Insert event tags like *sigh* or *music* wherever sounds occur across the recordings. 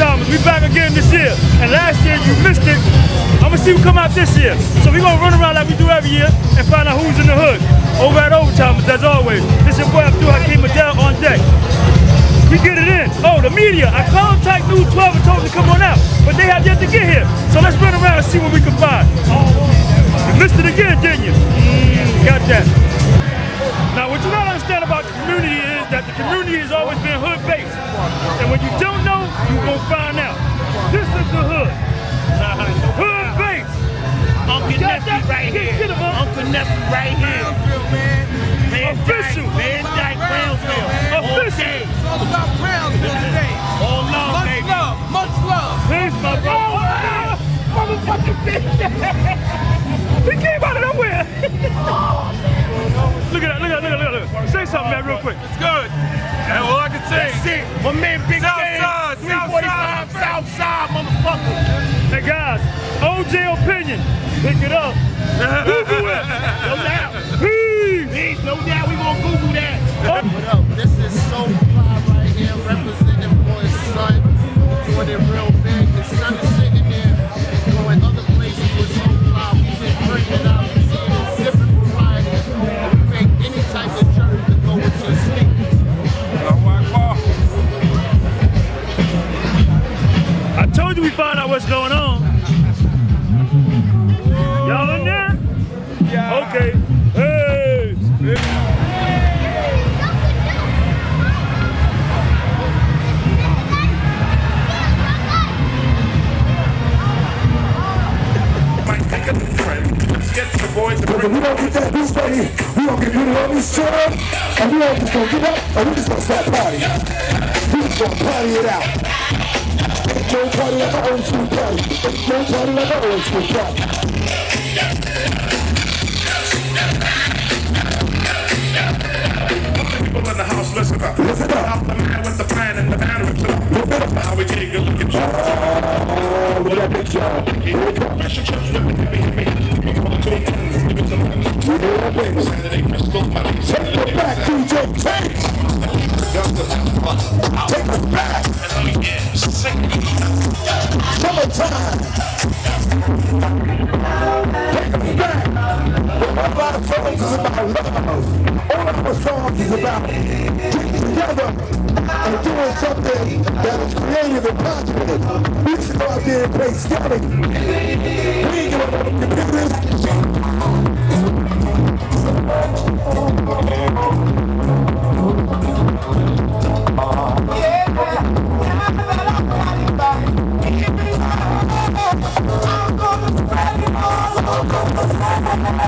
old. We back again this year. And last year you missed it. I'm gonna see who come out this year. So we gonna run around like we do every year and find out who's in the hood. Over at Old Timers, as always. This your boy Abdul Hakeem Adele on deck. We get it in. Oh, the media. I called Type News 12 and told them to come on out, but they have yet to get here. So let's run around and see what we can find. You missed it again, didn't you? Mm, got that. And when you don't know, you gonna find out. This is the hood. Hood-based. Uncle Got Nephew that? right here. get him, huh? Uncle Nephew right here. Van Official. Dyke, Van Dyke, Brownsville. Official. day. It's all about Brownsville today. All love, Much baby. love, much love. Peace, my brother. Ah, Motherfucking bitch. *laughs* he came out of nowhere. *laughs* look at that, look at that, look at that, look at that. Say something, man, real quick. It's good. And all I can say That's it. My man Big South Ken, side, south 345 South motherfucker. Hey, guys, OJ Opinion, pick it up. *laughs* Google it. *laughs* No doubt. Peace. Please, no doubt we gonna Google that. Take it back. Oh. Take it back. A lot of songs is about love. All of our songs is about together and doing something that is creative and positive. We should go out there and play scouting.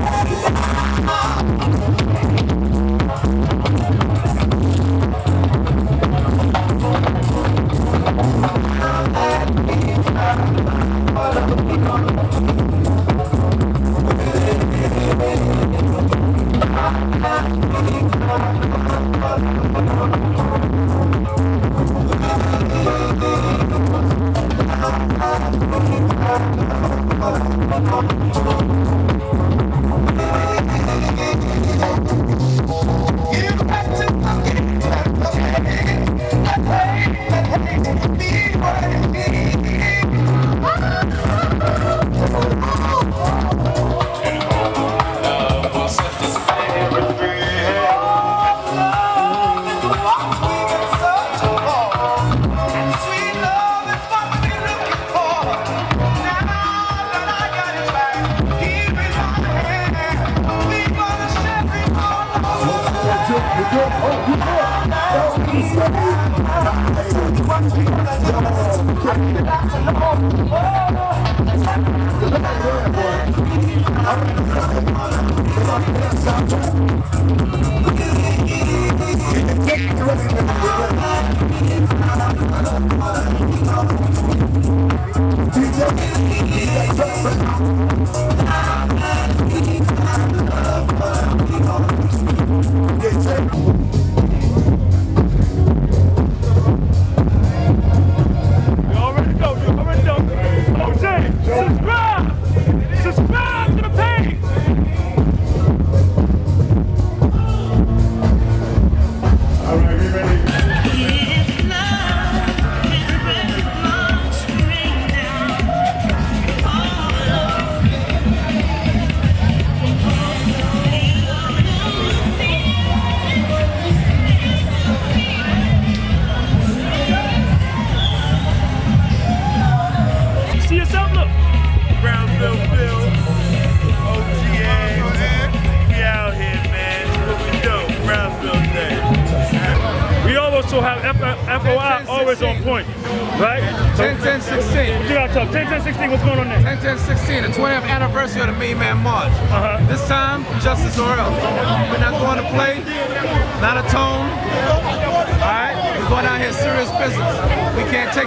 Música You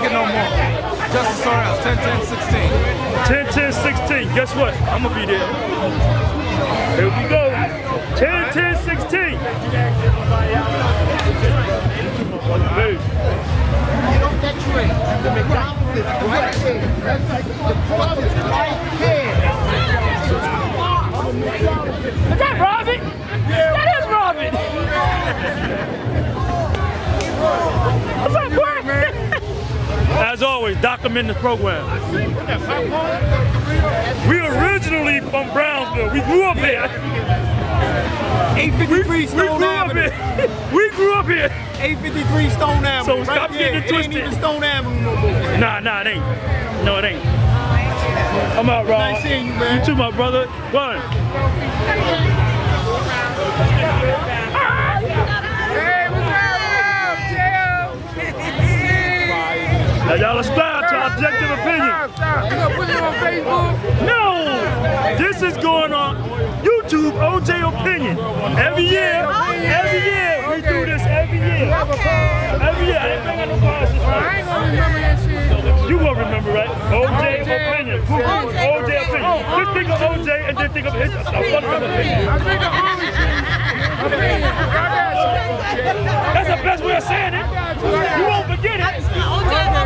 We can't take it no more. Justice or else. 10 10 16. 10, 10, 16. Guess what? I'm gonna be there. Here we go. 10, 10, 16. Hey, You know that tree. The McDonald's is right there. That's like the cross is right here. Is that Robin? That is Robin. What's up, boy? As always, document the program. We originally from Brownsville. We grew up here. 853 We Stone grew up Avenue. here. *laughs* We grew up here. 853 Stone Avenue. So stop right getting it there. It ain't even Stone Avenue no more. Nah, nah, it ain't. No, it ain't. I'm out, Rob. Nice seeing you, man. You too, my brother. One. Opinion. Every year, every year, we do this every year. Every year. I didn't bring out no cards this I ain't gonna remember that shit. You will remember, right? OJ OJ Opinion. OJ Opinion. Just think of OJ and then think of his opinion. I think opinion. I got you. That's the best way of saying it. You won't forget it. Okay.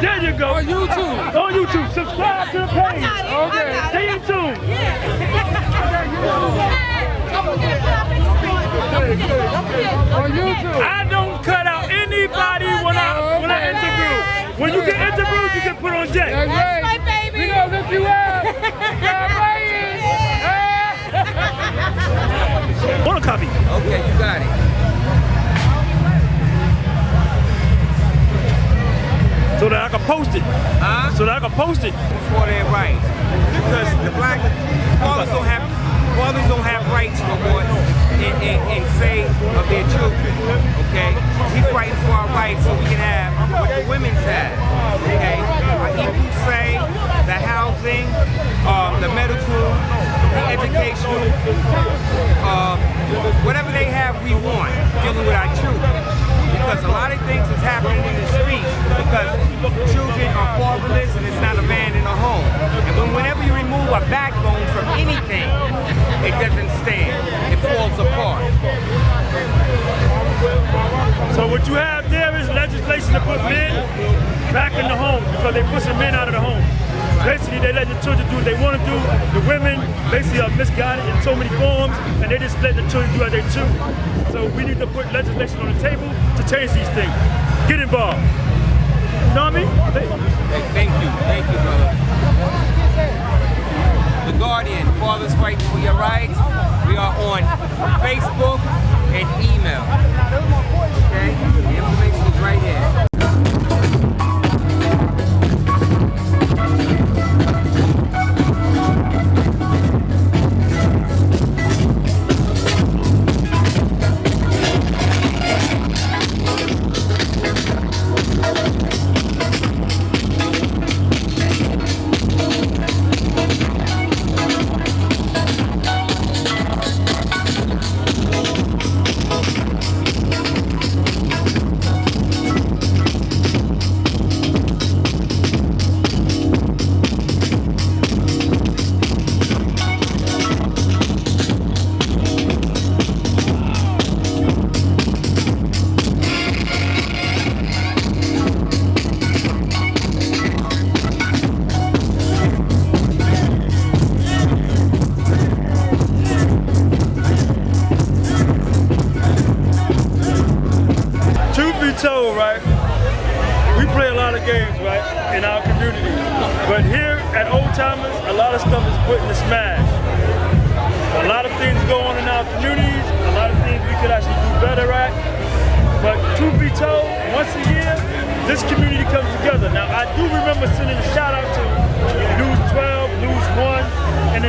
There you go. On YouTube. On YouTube. Subscribe to the page. Okay. Stay in tune. On YouTube. I don't cut out anybody when I when I interview. When you get interviewed, you can put on Jay. That's right. We gonna lift you up. *laughs* *laughs* Want a copy? Okay, you got it. So that I can post it. Huh? So that I can post it. for their rights. Because the black fathers don't have fathers don't have rights no more in, in, in say of their children. Okay? We fighting for our rights so we can have what the women's have. Okay? Our equal say, the housing, um, the medical, the educational, um, whatever they have we want dealing with our children. Because a lot of things is happening in the streets because children are fatherless and it's not a man in a home. And when, whenever you remove a backbone from anything, it doesn't stand. It falls apart. So what you have there is legislation to put men back in the home because they're pushing men out of the home. Basically, they let the children do what they want to do. The women basically are misguided in so many forms, and they just let the children do as they choose. So we need to put legislation on the table to change these things. Get involved. You know what I mean? Hey, thank you. Thank you, brother. The Guardian, Fathers Fight for Your Rights. We are on Facebook and email. Okay? The information is right here.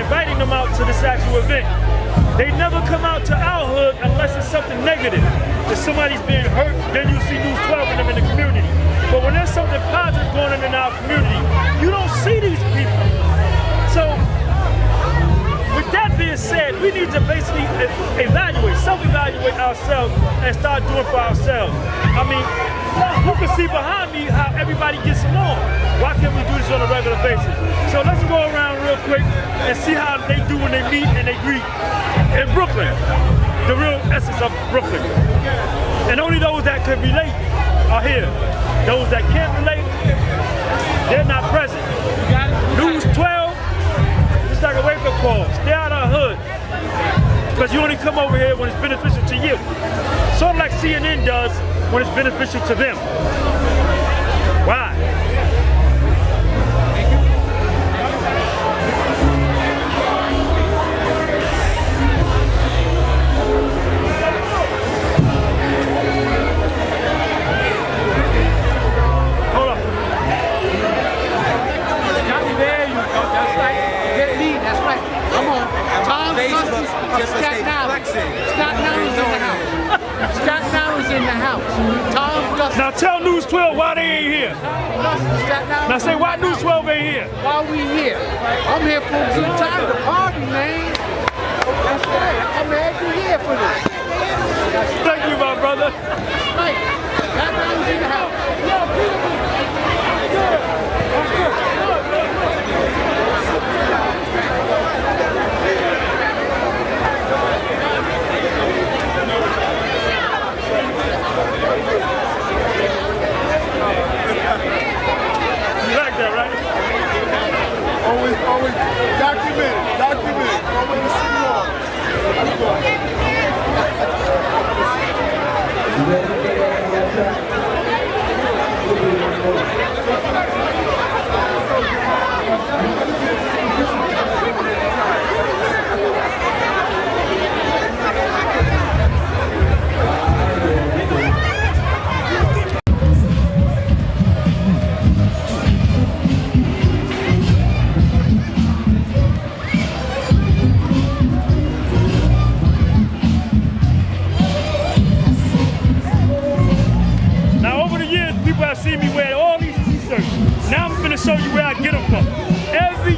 Inviting them out to this actual event. They never come out to our hood unless it's something negative. If somebody's being hurt, then you see News 12 in them in the community. But when there's something positive going on in our community, you don't see these people. So with that being said, we need to basically evaluate, self-evaluate ourselves and start doing for ourselves. I mean, you can see behind me how everybody gets along. Why can't we do this on a regular basis? So let's go around real quick and see how they do when they meet and they greet in Brooklyn. The real essence of Brooklyn. And only those that can relate are here. Those that can't relate, they're not present. News 12, it's like a wake-up call. Stay out of the hood. Because you only come over here when it's beneficial to you. Sort of like CNN does when it's beneficial to them. Why? Hold on. There you. That's right. Get me. That's right. Come on. Tom Facebook, just of like Staten Island. In the house. Tom Gus. Now tell News 12 why they ain't here. Now say why News 12 ain't here. Why we here? I'm here for a good time to party, man. That's right. I'm every year for this. Thank you, my brother. Right. Staten Island's in the house.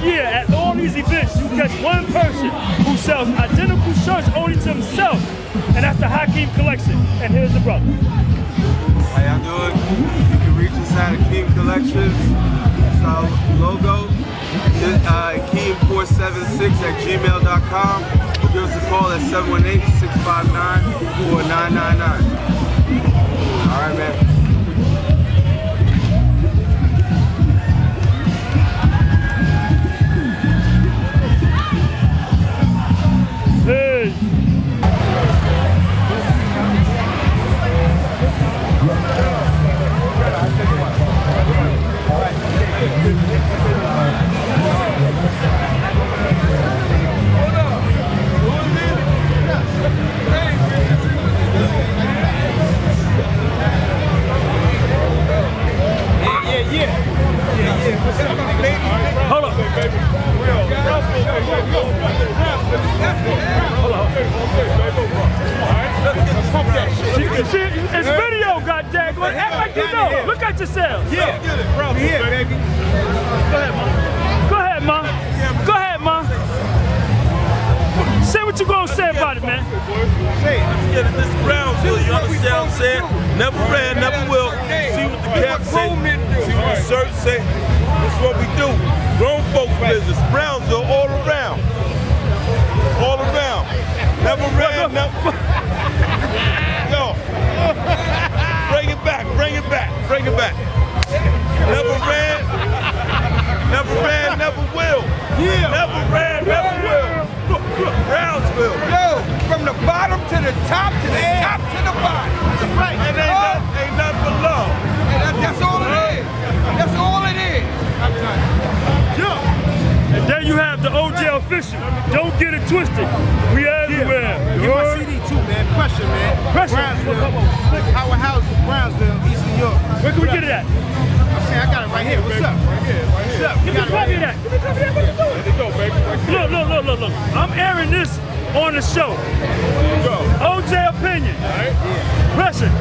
Year at all these events, you catch one person who sells identical shirts only to himself. And that's the Hakeem collection. And here's the brother. How y'all doing? You can reach us at Akeem Collections. It's our logo. Uh, Akeem476 at gmail.com. Give us a call at 718-659-4999. All right, man. Hey. Twisted. We everywhere. Get my CD too, man. Pressure, man. Pressure. Brownsville. Howard House, Brownsville, East New York. Where can we get it at? I'm saying I got it right here. What's up? Right here. What's up? Give me a copy of that. Give me a copy of that. What you doing? Look, look, look, look, look. I'm airing this on the show. Go. OJ Opinion. Pressure.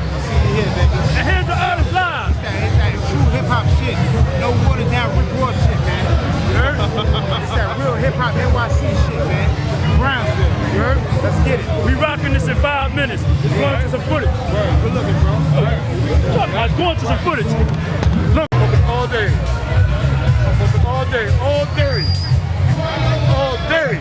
Here, baby. And here's the artist live. It's that true hip hop shit. No watered down Rick Ross shit, man. You heard? *laughs* it's that real hip hop NYC shit, man. Brownsville, you heard? Let's get it. We rocking this in five minutes. It's going to some footage. Good looking, bro. I'm going to some footage. Look. All very all day. All day. All day. All day.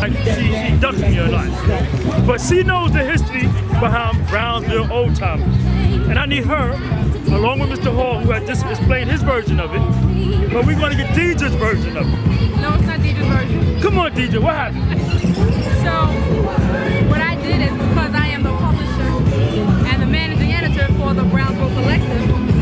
Like she, she ducks me a lot. But she knows the history behind Brownsville Old Timers. And I need her, along with Mr. Hall, who had just explained his version of it. But we're gonna get DJ's version of it. No, it's not DJ's version. Come on, DJ, what happened? So, what I did is because I am the publisher and the managing editor for the Brownsville Collective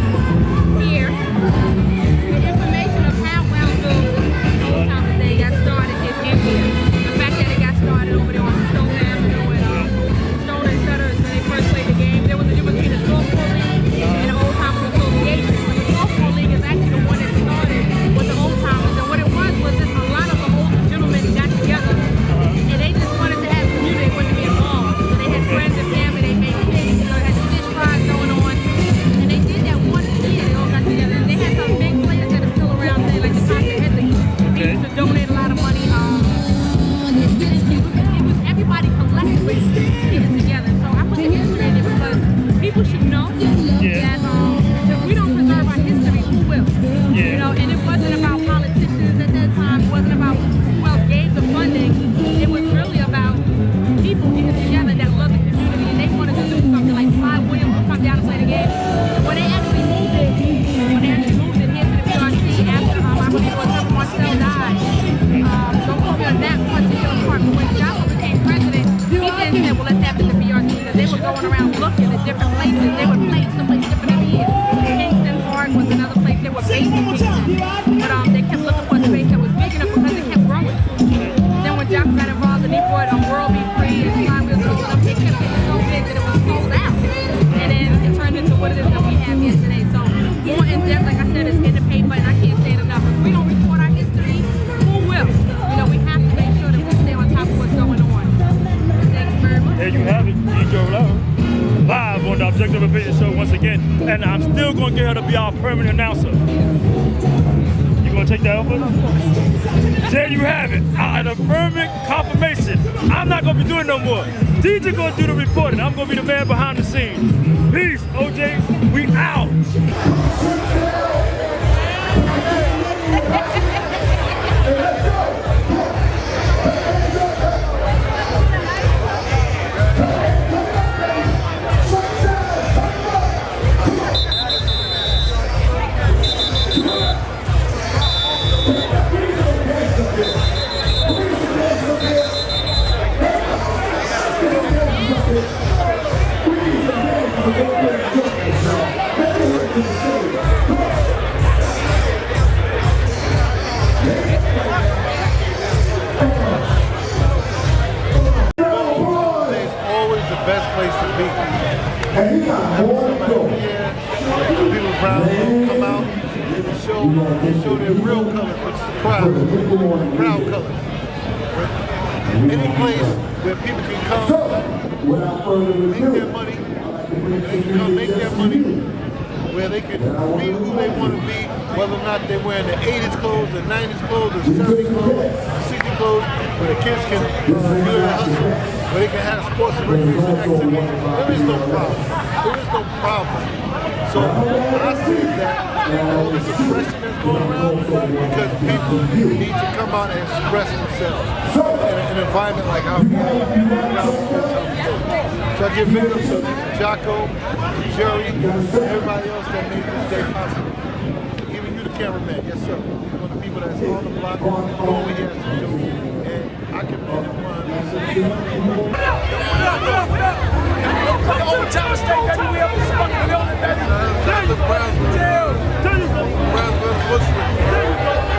the Opinion Show once again. And I'm still gonna get her to be our permanent announcer. You gonna take that over? There you have it. An affirming confirmation. I'm not gonna be doing no more. DJ gonna do the reporting. I'm gonna be the man behind the scenes. Peace, OJ. We out. *laughs* they can have sports and recreation activities. There is no problem. There is no problem. So I see that all this oppression that's going around because people need to come out and express themselves in an environment like our So I give big ups to Jocko, Jerry, everybody else that made this day possible. Even you, the cameraman, yes sir. One of the people that's on the block, doing what he has to do. I can run. Old Town State, baby, we up in the fucking building, baby. Brownsville, Bushwick. and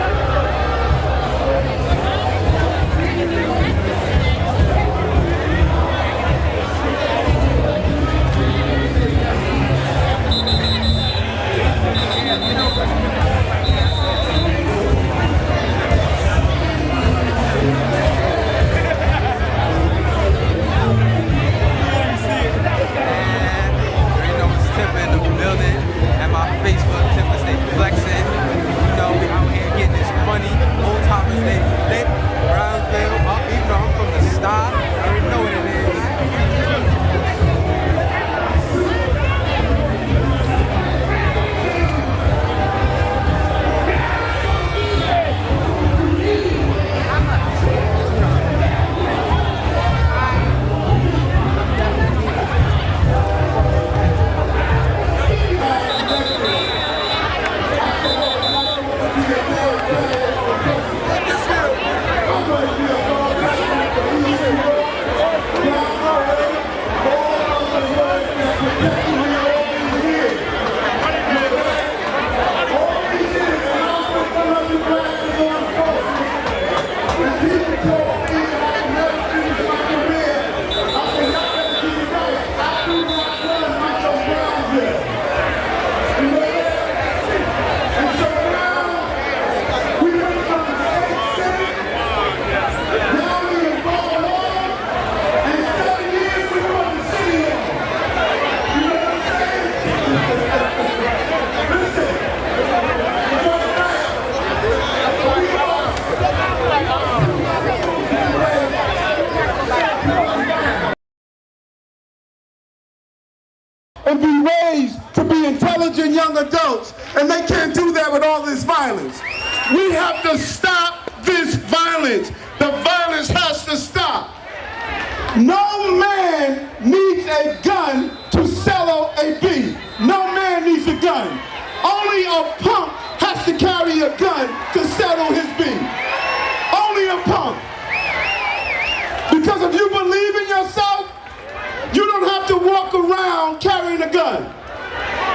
No man needs a gun to sell a bee. No man needs a gun. Only a punk has to carry a gun to settle his bee. Only a punk. Because if you believe in yourself, you don't have to walk around carrying a gun.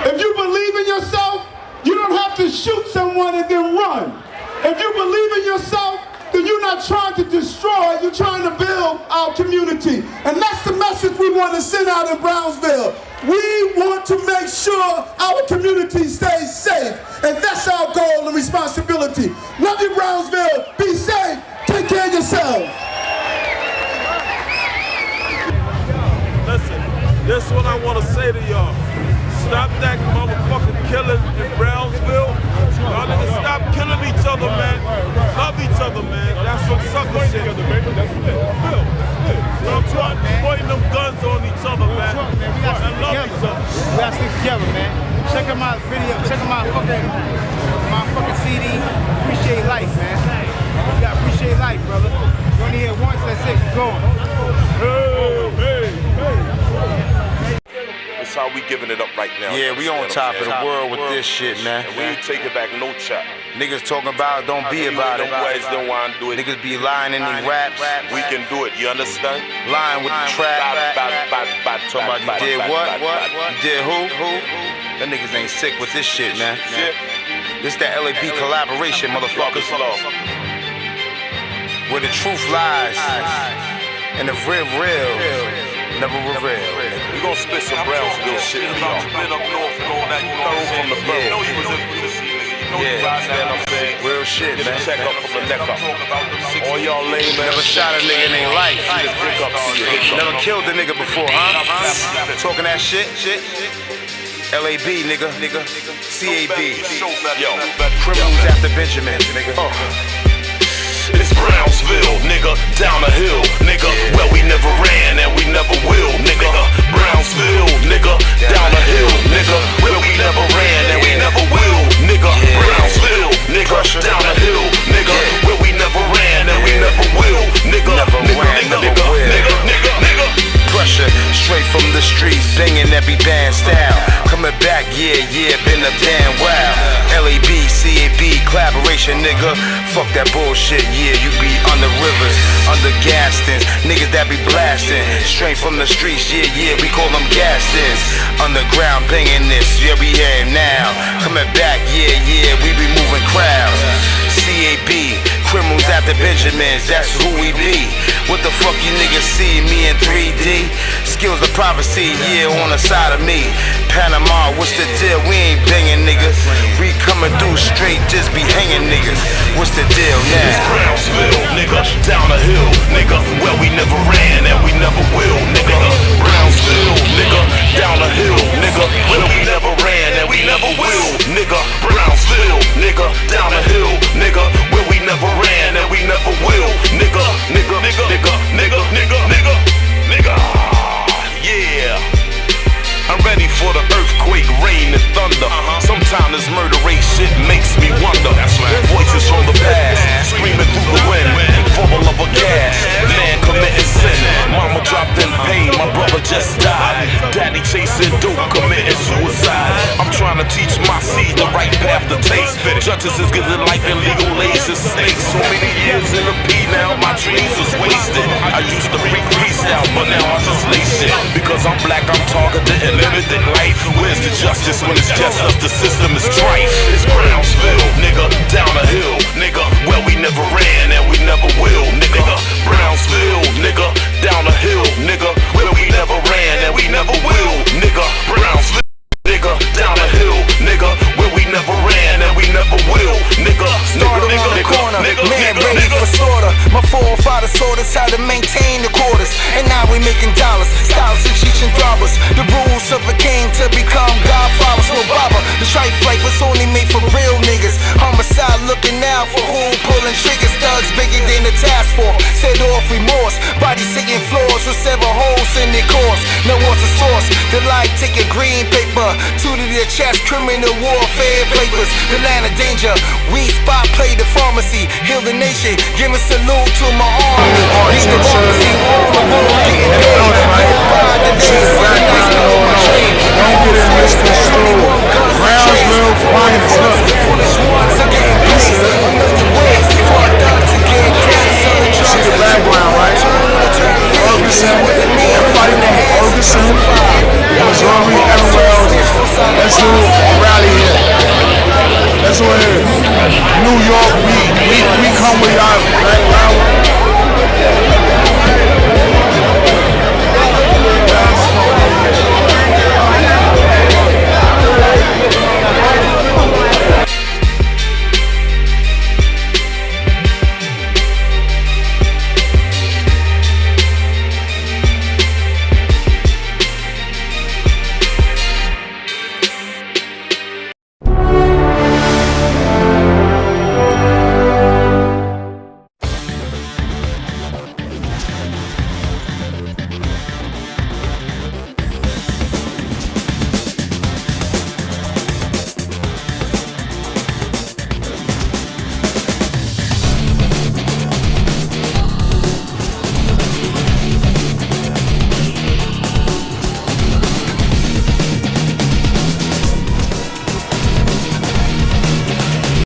If you believe in yourself, you don't have to shoot someone and then run. If you believe in yourself, then you're not trying to destroy, you're trying to build our community. And that's the message we want to send out in Brownsville. We want to make sure our community stays safe. And that's our goal and responsibility. Love you, Brownsville. Be safe. Take care of yourselves. Listen, this is what I want to say to y'all. Stop that motherfucking killing in Brownsville. Y'all niggas stop killing each giving it up right now. Yeah, we on top of the world with this shit, man. And we ain't taking back no chop. Niggas talking about it, don't be about it. Boys don't want to do it. Niggas be lying in these raps. We can do it, you understand? Lying with the trap. Talking about you did what? What? bad, bad. You did who? Who? Them niggas ain't sick with this shit, man. This that LAB collaboration, motherfuckers. Where the truth lies and the real real never reveal. We gonna spit some Brownsville shit y'all. Been up north and all that, you know what I'm saying? from the You know you was in pussy, nigga. You know you Yeah, riding that, I'm saying? real shit, man. check up from the neck up. All y'all lame ass Never shot a nigga in their life. Just pick up to your. Never killed a nigga before, huh? Talking that shit, shit. LAB, nigga, nigga. CAB. Yo, Criminals after Benjamin, nigga. Oh. It's Brownsville, nigga, down the hill, nigga. Where we never ran and we never will, nigga. Brownsville, nigga, down the hill, nigga. Where we never ran and we never will, nigga. Brownsville, nigga, down the hill, nigga. Where we never ran and we never will, nigga. Never Nigga, nigga, never nigga, will. nigga, nigga, nigga. Pressure straight from the streets, banging every band style. Coming back, yeah, yeah, been a damn wow. LAB, CAB, collaboration, nigga. Fuck that bullshit, yeah, you be on the rivers, under Gastons. Niggas that be blasting, straight from the streets, yeah, yeah, we call them Gastons. Underground banging this, yeah, we here now. Coming back, yeah, yeah, we be moving crowds. CAB, criminals after Benjamins, that's who we be. What the fuck you niggas see me in 3D? Skills of prophecy, yeah, on the side of me. Panama, what's the deal? We ain't banging niggas. We coming through straight, just be hanging niggas. What's the deal It's? Brownsville, nigga, down the hill, nigga. Where we never ran and we never will, nigga. Brownsville, nigga, down the hill, nigga. Where we never ran and we never will, nigga. Brownsville, nigga, down the hill, nigga. Where we never ran and we never will, nigga. Nigga, nigga, nigga, nigga, nigga, nigga, nigga. Yeah. I'm ready for the earthquake, rain, and thunder. Uh-huh. Sometimes this murder rate shit makes me wonder. Voices from the past, screaming through the wind, bubble of a gas. Man committing sin. Mama dropped in pain, my brother just died. Daddy chasing dope, committing suicide. I'm trying to teach my seed the right path to take. Judges is giving life in legal lays. So many years in the P now, my dreams was wasted. I used to bring peace out, but now I just lay shit. Because I'm black, I'm targeted and limited life. Where's the justice when it's just us? The system is trite. It's Brownsville, nigga, down the hill, nigga. Where we never ran and we never will, nigga. Brownsville, nigga, down the hill, nigga. Where we never ran and we never will, nigga. Brownsville. Will, nigga. Start nigga, around the corner, nigga, man nigga, ready nigga. for slaughter. My four forefathers taught us how to maintain the quarters, and now we making dollars. Styles and cheech and throbbers. The rules of a king to become godfathers. No baba. The strife life was only made for real niggas. Homicide looking out for who pulling triggers. Thugs bigger than the task force. Set off remorse. Bodies sitting floors so several holes in their course. The? The light taking green paper, two to their chest, criminal warfare papers. The land of danger, we spot play the pharmacy, heal the nation, give a salute to my army. Democracy, all the getting paid. By the the. Brownsville. See the background, right? Everybody from Everywhere else. Let's do a rally here. That's go it is. New York, we, we, we come with our,